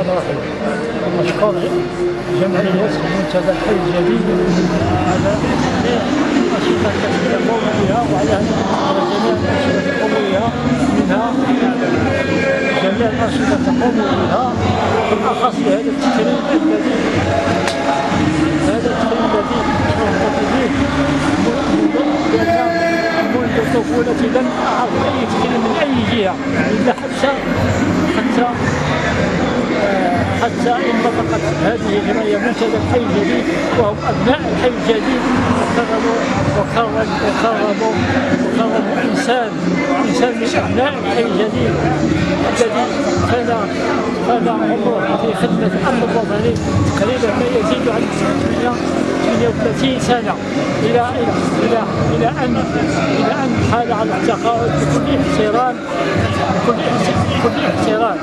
الرحيم مشكور جمعية منتدى الحي الجديد على الأنشطة التي يقوم بها وعلى على جميع الأنشطة يقوم بها منها جميع الأنشطة تقوم بها بالأخص بهذا التكريم الذي هذا التكريم الذي شرفت به منذ طفولتي لم أعرف أي تكريم من أي جهة إلا حتى حتى انطلقت هذه الجمعية منتدى الحي الجديد وهم أبناء الحي الجديد. وكرموا وكرموا وكرموا وكرموا إنسان إنسان من أبناء الحي الجديد. الذي كان كان عمره في خدمة الأمن الوطني تقريبا ما يزيد عن 38 سنة. إلى إلى إلى أن إلى أن حال على التقاعد بكل احترام بكل احترام.